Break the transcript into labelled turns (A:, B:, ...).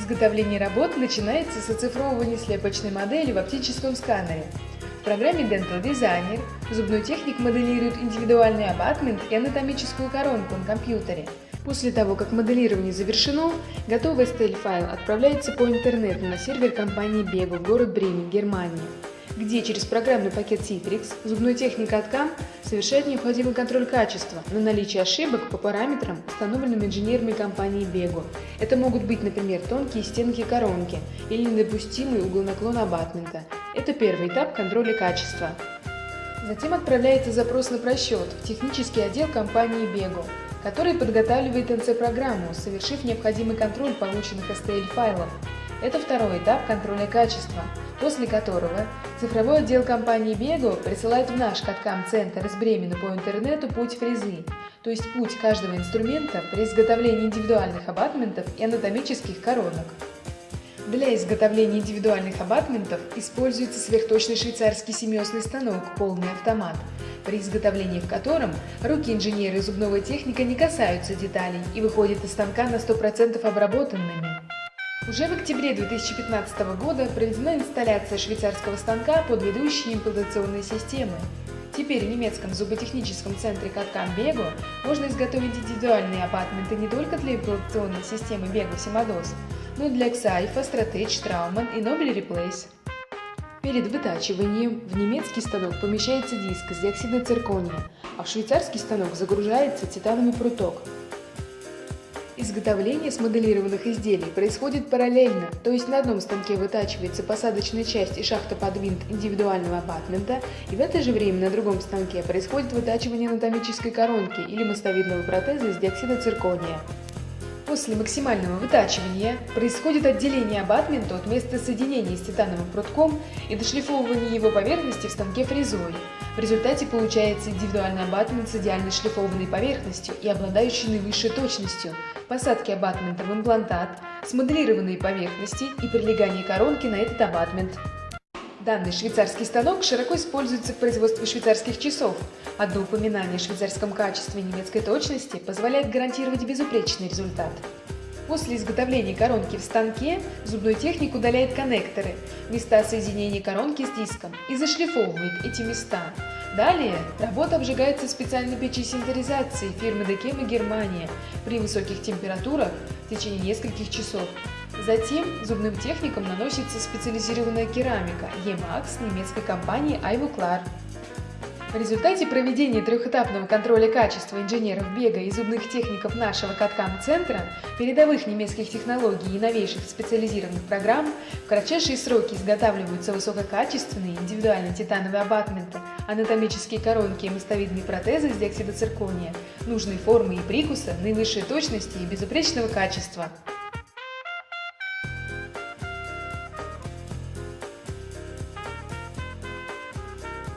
A: Изготовление работ начинается с оцифровывания слепочной модели в оптическом сканере. В программе Dental Designer зубной техник моделирует индивидуальный абатмент и анатомическую коронку на компьютере. После того, как моделирование завершено, готовый стель-файл отправляется по интернету на сервер компании Bego в город Бремен, Германия где через программный пакет Citrix зубной техник Аткам совершает необходимый контроль качества на наличие ошибок по параметрам, установленным инженерами компании Bego. Это могут быть, например, тонкие стенки коронки или недопустимый угол наклона абатмента. Это первый этап контроля качества. Затем отправляется запрос на просчет в технический отдел компании Bego, который подготавливает NC-программу, совершив необходимый контроль полученных STL-файлов. Это второй этап контроля качества – после которого цифровой отдел компании Bego присылает в наш каткам-центр из Бремена по интернету путь фрезы, то есть путь каждого инструмента при изготовлении индивидуальных абатментов и анатомических коронок. Для изготовления индивидуальных абатментов используется сверхточный швейцарский семиосный станок «Полный автомат», при изготовлении в котором руки инженера и зубного техника не касаются деталей и выходят из станка на 100% обработанными. Уже в октябре 2015 года проведена инсталляция швейцарского станка под ведущие имплантационные системы. Теперь в немецком зуботехническом центре Каткан Бего можно изготовить индивидуальные апартменты не только для имплантационной системы Bego Симадос, но и для Xaifa, Stratege, Trauman и Nobel Replace. Перед вытачиванием в немецкий станок помещается диск с диоксида циркония, а в швейцарский станок загружается титановый пруток – Изготовление смоделированных изделий происходит параллельно, то есть на одном станке вытачивается посадочная часть и шахта под винт индивидуального апартмента, и в это же время на другом станке происходит вытачивание анатомической коронки или мостовидного протеза из диоксида циркония. После максимального вытачивания происходит отделение абатмента от места соединения с титановым прутком и дошлифовывание его поверхности в станке фрезой. Результате получается индивидуальный абатмент с идеально шлифованной поверхностью и обладающий наивысшей точностью, посадки абатмента в имплантат, смоделированные поверхности и прилегание коронки на этот абатмент. Данный швейцарский станок широко используется в производстве швейцарских часов. Одно упоминание о швейцарском качестве и немецкой точности позволяет гарантировать безупречный результат. После изготовления коронки в станке зубной техник удаляет коннекторы, места соединения коронки с диском и зашлифовывает эти места. Далее работа обжигается в специальной печи синтеризации фирмы Декема Германия при высоких температурах в течение нескольких часов. Затем зубным техникам наносится специализированная керамика E-Max немецкой компании Ivoclar. В результате проведения трехэтапного контроля качества инженеров бега и зубных техников нашего Каткам-центра, передовых немецких технологий и новейших специализированных программ, в кратчайшие сроки изготавливаются высококачественные индивидуальные титановые абатменты, анатомические коронки и мостовидные протезы из диоксида циркония, нужной формы и прикуса, наивысшей точности и безупречного качества.